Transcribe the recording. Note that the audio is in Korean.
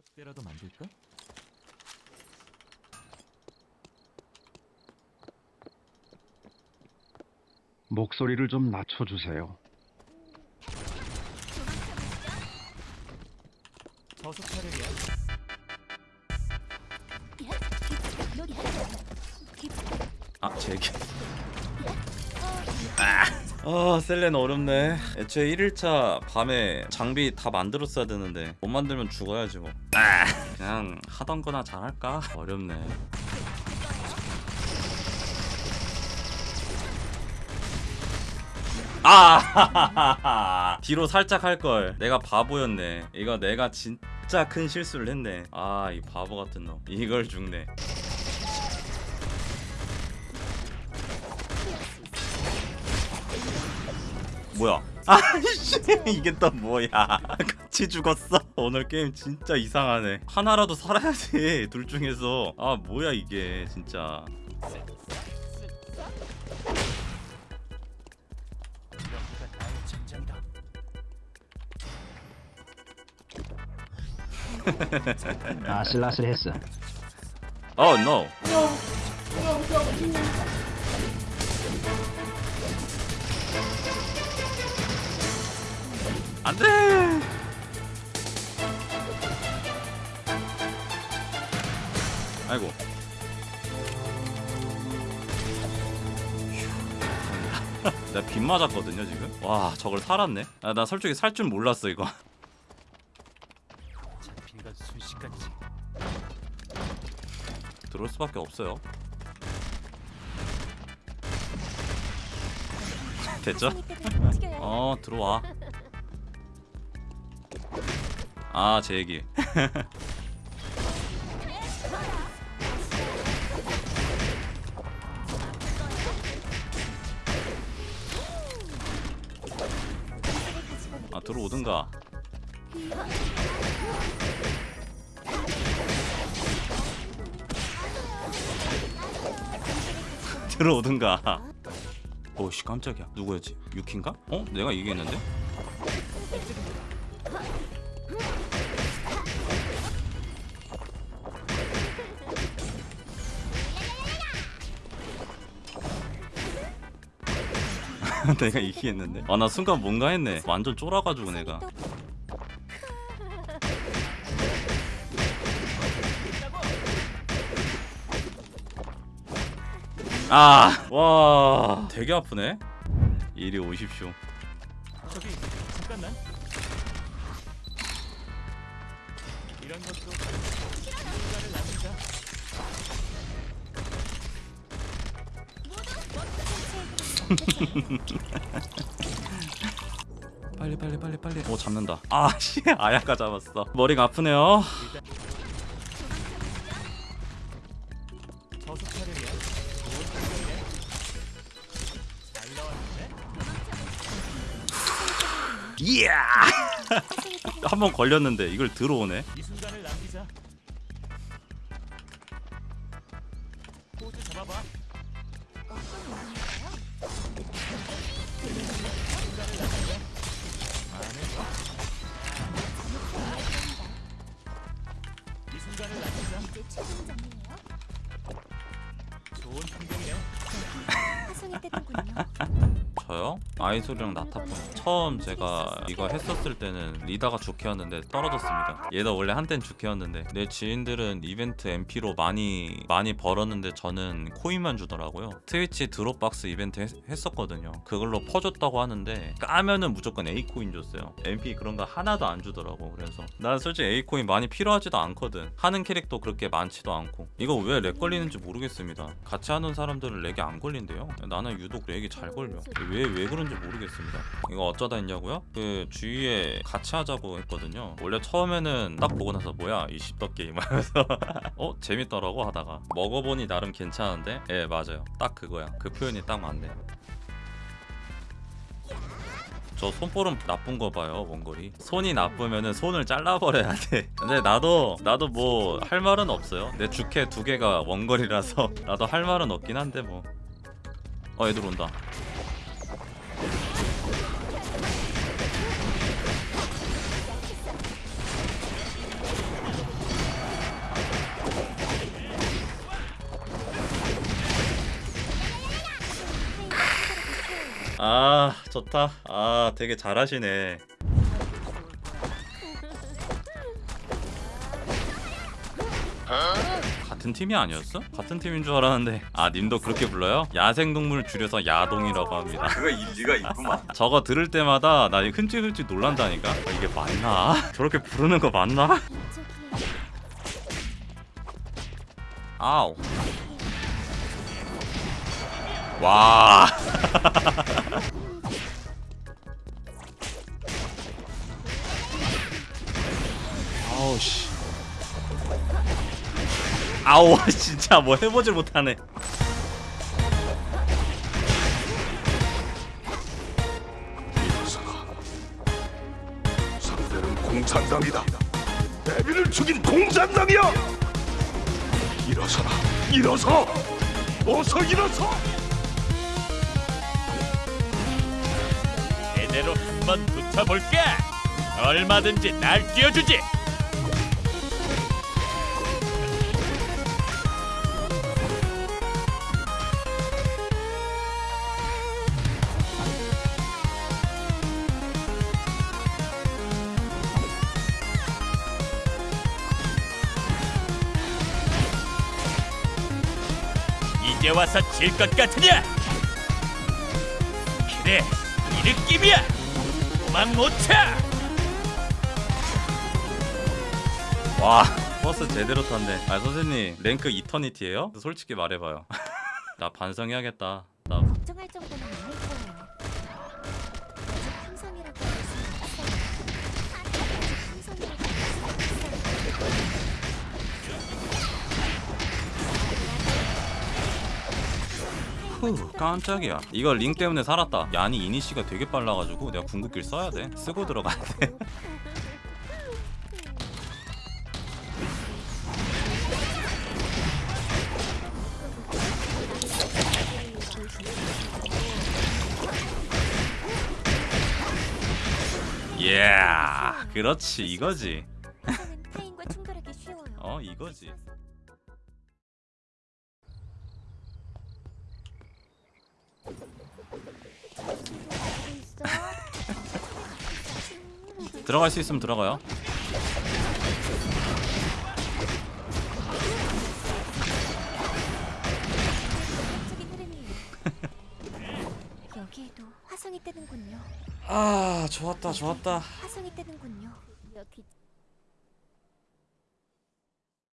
삼각대라도 만들까? 목소리를 좀 낮춰주세요. 저속 차량이야. 아 제기 아 셀렌 어렵네. 애초에 1일차 밤에 장비 다 만들었어야 되는데 못 만들면 죽어야지 뭐. 아, 그냥 하던 거나 잘할까? 어렵네. 아 뒤로 살짝 할걸. 내가 바보였네. 이거 내가 진짜 큰 실수를 했네. 아 이 바보 같은 놈. 이걸 죽네 뭐야? 아씨 이게 또 뭐야? 같이 죽었어. 오늘 게임 진짜 이상하네. 하나라도 살아야지 둘 중에서. 아 뭐야 이게 진짜. 아슬아슬했어. Oh no. 안돼. 아이고. 내가 빗 맞았거든요 지금. 와 저걸 살았네. 아, 나 솔직히 살 줄 몰랐어 이거. 들어올 수밖에 없어요. 됐죠? 어 들어와. 아 제 얘기. 아 들어오든가. 들어오든가. 오씨 깜짝이야. 누구였지? 유키인가? 어? 내가 얘기했는데? 내가 얘기했는데? 아 나 순간 뭔가 했네. 완전 쫄아가지고 내가. 아, 와, 되게 아프네. 이리 오십시오. 저기 잠깐만. 이런 것도 시간을 남기자. 빨리 빨리 빨리 빨리. 오 잡는다. 아, 씨, 아야가 잡았어. 머리가 아프네요. 이야. 한번 걸렸는데 이걸 들어오네. 이 순간을 남기자. 포즈 잡아봐. 이 순간을 남기자. 좋은 풍경이네. 저요? 아이솔이랑 나타폰 처음 제가 이거 했었을 때는 리다가 주캐였는데 떨어졌습니다. 얘도 원래 한땐 주캐였는데 내 지인들은 이벤트 MP로 많이 많이 벌었는데 저는 코인만 주더라고요. 트위치 드롭박스 이벤트 했, 었거든요. 그걸로 퍼줬다고 하는데 까면은 무조건 A코인 줬어요. MP 그런 거 하나도 안 주더라고. 그래서 난 솔직히 A코인 많이 필요하지도 않거든. 하는 캐릭터 그렇게 많지도 않고. 이거 왜 렉 걸리는지 모르겠습니다. 같이 하는 사람들은 렉이 안 걸린대요? 나는 유독 렉이 잘 걸려. 왜왜 그런지 모르겠습니다. 이거 어쩌다 했냐고요? 그 주위에 같이 하자고 했거든요. 원래 처음에는 딱 보고 나서 뭐야 이 씹덕 게임 하면서. 어 재밌더라고 하다가. 먹어보니 나름 괜찮은데? 예 맞아요. 딱 그거야. 그 표현이 딱 맞네. 저 손볼은 나쁜 거 봐요 원거리. 손이 나쁘면은 손을 잘라버려야 돼. 근데 나도 나도 뭐 할 말은 없어요. 내 주캐 두 개가 원거리라서 나도 할 말은 없긴 한데 뭐. 어 애들 온다 아 좋다 아 되게 잘하시네 같은 팀이 아니었어? 같은 팀인 줄 알았는데 아 님도 그렇게 불러요? 야생동물 줄여서 야동이라고 합니다 그거 일리가 있구만. 저거 들을 때마다 나 흔찔흔찔 놀란다니까 아, 이게 맞나? 저렇게 부르는 거 맞나? 아우 와 아우 씨 아우 진짜 뭐 해보질 못하네. 상대는 공산당이다. 데뷔를 죽인 공산당이야. 일어서라. 일어서. 어서 일어서. 제대로 한번 붙어볼까? 얼마든지 날 뛰어주지. 이제 와서 질 것 같으냐? 그래, 이 느낌이야. 도망 못 차. 와 버스 제대로 탔네 아 선생님 랭크 이터니티예요? 솔직히 말해봐요 나 반성해야겠다 나 걱정할 정도는 후 깜짝이야. 이거 링 때문에 살았다. 야니 이니시가 되게 빨라가지고 내가 궁극기를 써야 돼. 쓰고 들어가야 돼. 예, 그렇지. 이거지. 어 이거지. 들어갈 수 있으면 들어가요. 적인 흐름이에요. 여기에도 화성이 뜨는군요. 아 좋았다 좋았다.